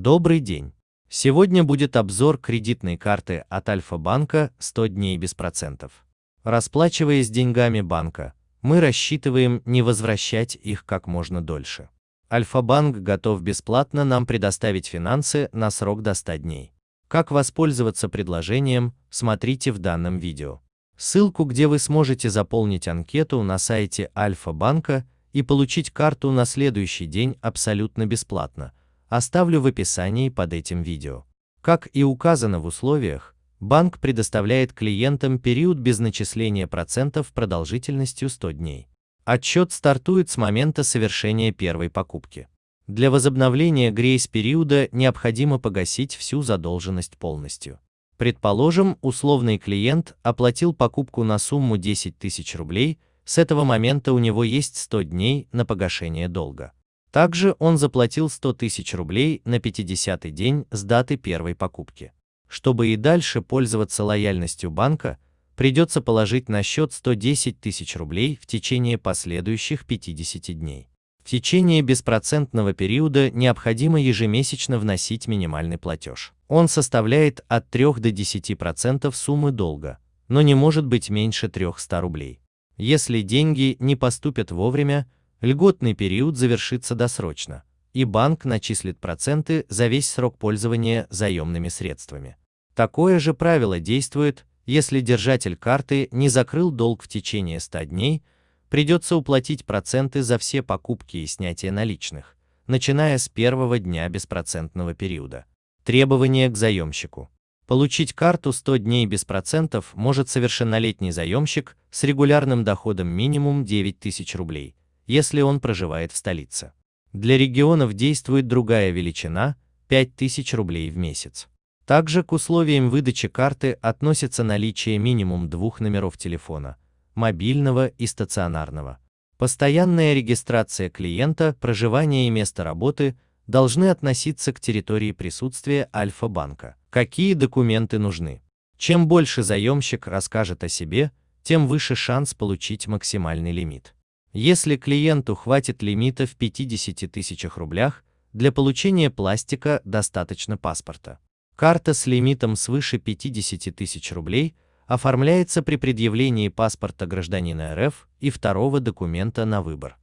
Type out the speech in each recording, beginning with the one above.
Добрый день! Сегодня будет обзор кредитной карты от Альфа-банка 100 дней без процентов. Расплачиваясь деньгами банка, мы рассчитываем не возвращать их как можно дольше. Альфа-банк готов бесплатно нам предоставить финансы на срок до 100 дней. Как воспользоваться предложением, смотрите в данном видео. Ссылку, где вы сможете заполнить анкету на сайте Альфа-банка и получить карту на следующий день абсолютно бесплатно, оставлю в описании под этим видео. Как и указано в условиях, банк предоставляет клиентам период без начисления процентов продолжительностью 100 дней. Отчет стартует с момента совершения первой покупки. Для возобновления грейс-периода необходимо погасить всю задолженность полностью. Предположим, условный клиент оплатил покупку на сумму 10 тысяч рублей, с этого момента у него есть 100 дней на погашение долга. Также он заплатил 100 тысяч рублей на 50-й день с даты первой покупки. Чтобы и дальше пользоваться лояльностью банка, придется положить на счет 110 тысяч рублей в течение последующих 50 дней. В течение беспроцентного периода необходимо ежемесячно вносить минимальный платеж. Он составляет от 3 до 10% суммы долга, но не может быть меньше 300 рублей. Если деньги не поступят вовремя, льготный период завершится досрочно, и банк начислит проценты за весь срок пользования заемными средствами. Такое же правило действует, если держатель карты не закрыл долг в течение 100 дней, придется уплатить проценты за все покупки и снятие наличных, начиная с первого дня беспроцентного периода. Требования к заемщику. Получить карту 100 дней без процентов может совершеннолетний заемщик с регулярным доходом минимум 9 тысяч рублей, если он проживает в столице. Для регионов действует другая величина – 5000 рублей в месяц. Также к условиям выдачи карты относится наличие минимум двух номеров телефона – мобильного и стационарного. Постоянная регистрация клиента, проживание и место работы должны относиться к территории присутствия Альфа-банка. Какие документы нужны? Чем больше заемщик расскажет о себе, тем выше шанс получить максимальный лимит. Если клиенту хватит лимита в 50 тысячах рублях, для получения пластика достаточно паспорта. Карта с лимитом свыше 50 тысяч рублей – оформляется при предъявлении паспорта гражданина РФ и второго документа на выбор.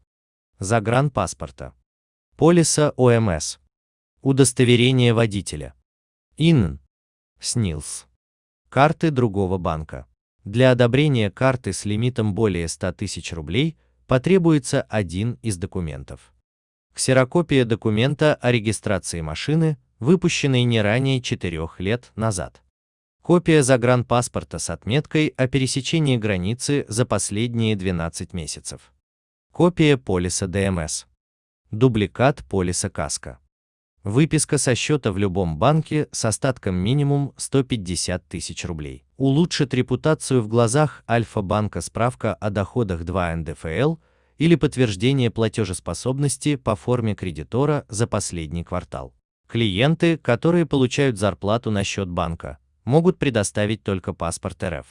Загранпаспорта. Полиса ОМС. Удостоверение водителя. ИНН. СНИЛС. Карты другого банка. Для одобрения карты с лимитом более 100 тысяч рублей потребуется один из документов. Ксерокопия документа о регистрации машины, выпущенной не ранее 4 лет назад. Копия загранпаспорта с отметкой о пересечении границы за последние 12 месяцев. Копия полиса ДМС. Дубликат полиса КАСКО. Выписка со счета в любом банке с остатком минимум 150 тысяч рублей. Улучшит репутацию в глазах Альфа-банка справка о доходах 2 НДФЛ или подтверждение платежеспособности по форме кредитора за последний квартал. Клиенты, которые получают зарплату на счет банка, могут предоставить только паспорт РФ.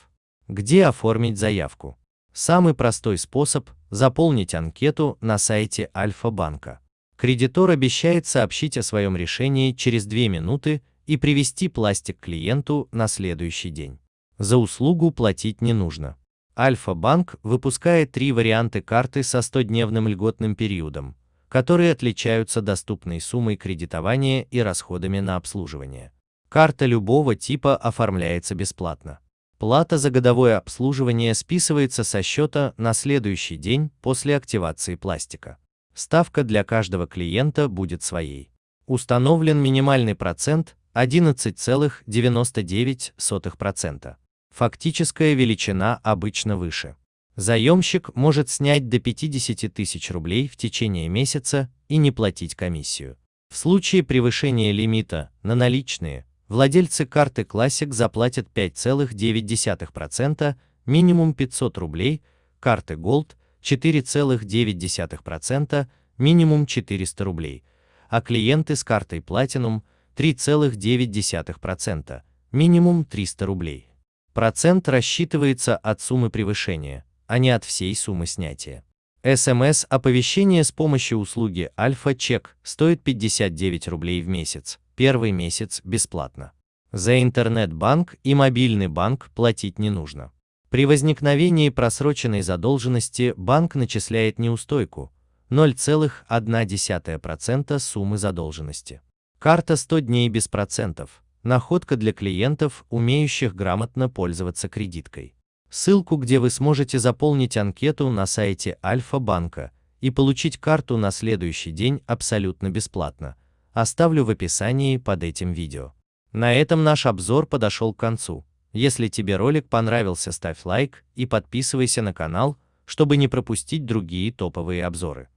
Где оформить заявку? Самый простой способ – заполнить анкету на сайте Альфа-банка. Кредитор обещает сообщить о своем решении через 2 минуты и привести пластик клиенту на следующий день. За услугу платить не нужно. Альфа-банк выпускает три варианты карты со 100-дневным льготным периодом, которые отличаются доступной суммой кредитования и расходами на обслуживание. Карта любого типа оформляется бесплатно. Плата за годовое обслуживание списывается со счета на следующий день после активации пластика. Ставка для каждого клиента будет своей. Установлен минимальный процент 11,99%. Фактическая величина обычно выше. Заемщик может снять до 50 тысяч рублей в течение месяца и не платить комиссию. В случае превышения лимита на наличные владельцы карты Classic заплатят 5,9%, минимум 500 рублей, карты Gold 4,9%, минимум 400 рублей, а клиенты с картой Platinum 3,9%, минимум 300 рублей. Процент рассчитывается от суммы превышения, а не от всей суммы снятия. СМС-оповещение с помощью услуги Альфа-Чек стоит 59 рублей в месяц, первый месяц бесплатно. За интернет-банк и мобильный банк платить не нужно. При возникновении просроченной задолженности банк начисляет неустойку 0,1% суммы задолженности. Карта 100 дней без процентов. Находка для клиентов, умеющих грамотно пользоваться кредиткой. Ссылку, где вы сможете заполнить анкету на сайте Альфа-банка и получить карту на следующий день абсолютно бесплатно, оставлю в описании под этим видео. На этом наш обзор подошел к концу. Если тебе ролик понравился, ставь лайк и подписывайся на канал, чтобы не пропустить другие топовые обзоры.